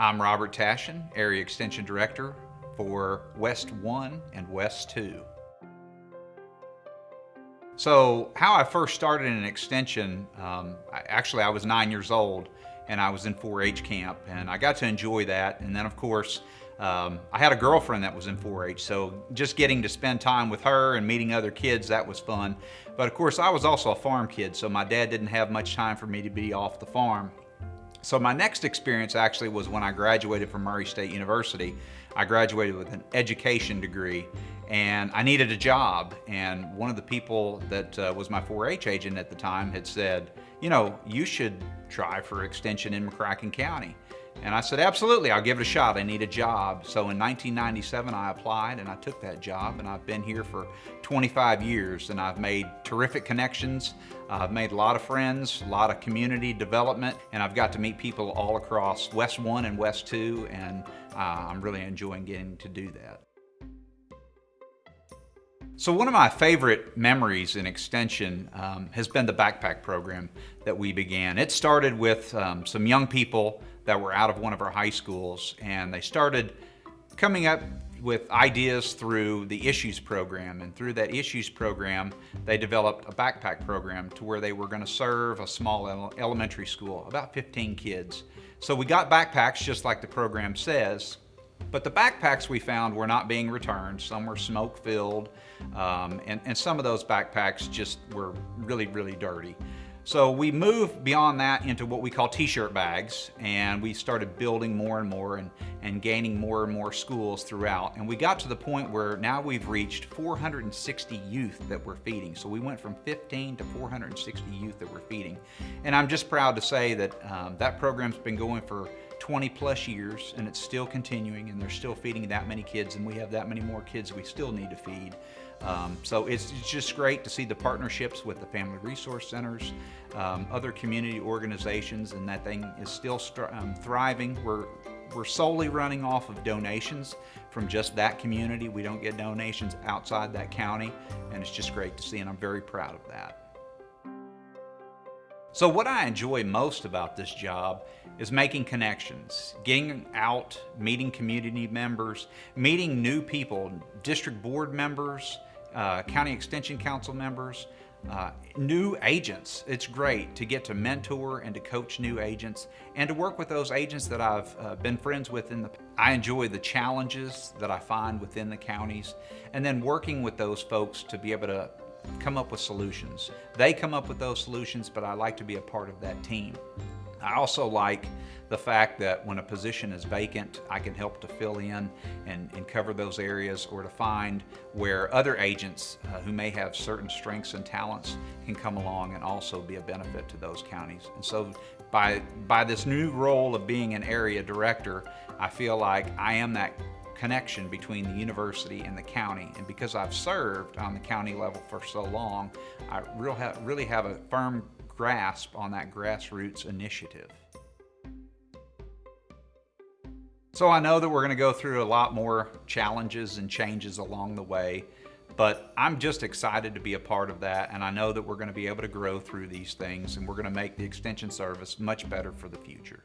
I'm Robert Tashin, Area Extension Director for West 1 and West 2. So how I first started in extension, um, I, actually I was nine years old and I was in 4-H camp and I got to enjoy that. And then of course, um, I had a girlfriend that was in 4-H, so just getting to spend time with her and meeting other kids, that was fun. But of course, I was also a farm kid, so my dad didn't have much time for me to be off the farm. So my next experience actually was when I graduated from Murray State University. I graduated with an education degree and I needed a job. And one of the people that uh, was my 4-H agent at the time had said, you know, you should try for extension in McCracken County. And I said, absolutely, I'll give it a shot. I need a job. So in 1997, I applied and I took that job and I've been here for 25 years and I've made terrific connections. I've made a lot of friends, a lot of community development, and I've got to meet people all across West 1 and West 2, and uh, I'm really enjoying getting to do that. So one of my favorite memories in Extension um, has been the backpack program that we began. It started with um, some young people that were out of one of our high schools and they started coming up with ideas through the Issues program and through that Issues program they developed a backpack program to where they were going to serve a small elementary school, about 15 kids. So we got backpacks just like the program says but the backpacks we found were not being returned. Some were smoke filled, um, and, and some of those backpacks just were really, really dirty. So we moved beyond that into what we call t-shirt bags and we started building more and more and, and gaining more and more schools throughout. And we got to the point where now we've reached 460 youth that we're feeding. So we went from 15 to 460 youth that we're feeding. And I'm just proud to say that um, that program's been going for 20 plus years and it's still continuing and they're still feeding that many kids and we have that many more kids we still need to feed. Um, so it's, it's, just great to see the partnerships with the Family Resource Centers, um, other community organizations, and that thing is still um, thriving. We're, we're solely running off of donations from just that community. We don't get donations outside that county, and it's just great to see, and I'm very proud of that. So what I enjoy most about this job is making connections, getting out, meeting community members, meeting new people, district board members, uh, county extension council members, uh, new agents. It's great to get to mentor and to coach new agents and to work with those agents that I've uh, been friends with in the I enjoy the challenges that I find within the counties and then working with those folks to be able to come up with solutions. They come up with those solutions, but I like to be a part of that team. I also like the fact that when a position is vacant, I can help to fill in and, and cover those areas or to find where other agents uh, who may have certain strengths and talents can come along and also be a benefit to those counties. And so by, by this new role of being an area director, I feel like I am that connection between the university and the county. And because I've served on the county level for so long, I really have, really have a firm grasp on that grassroots initiative. So I know that we're going to go through a lot more challenges and changes along the way, but I'm just excited to be a part of that and I know that we're going to be able to grow through these things and we're going to make the Extension Service much better for the future.